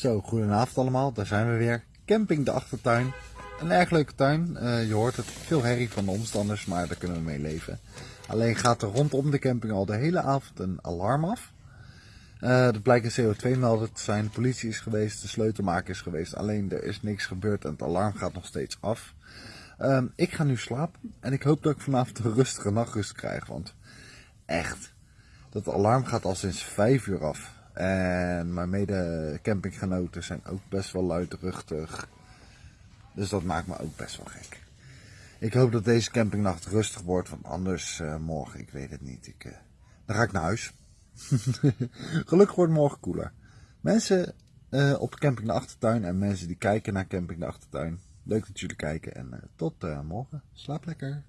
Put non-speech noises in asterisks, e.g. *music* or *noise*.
Zo, goedenavond allemaal. Daar zijn we weer. Camping de Achtertuin. Een erg leuke tuin. Eh, je hoort het. Veel herrie van de omstanders, maar daar kunnen we mee leven. Alleen gaat er rondom de camping al de hele avond een alarm af. Uh, dat blijkt een CO2-melder te zijn. De politie is geweest, de sleutelmaker is geweest. Alleen er is niks gebeurd en het alarm gaat nog steeds af. Uh, ik ga nu slapen en ik hoop dat ik vanavond een rustige nachtrust krijg. Want echt, dat alarm gaat al sinds 5 uur af. En mijn mede campinggenoten zijn ook best wel luidruchtig. Dus dat maakt me ook best wel gek. Ik hoop dat deze campingnacht rustig wordt, want anders uh, morgen, ik weet het niet. Ik, uh, dan ga ik naar huis. *laughs* Gelukkig wordt morgen koeler. Mensen uh, op camping de Achtertuin en mensen die kijken naar camping de Achtertuin. Leuk dat jullie kijken en tot morgen. Slaap lekker.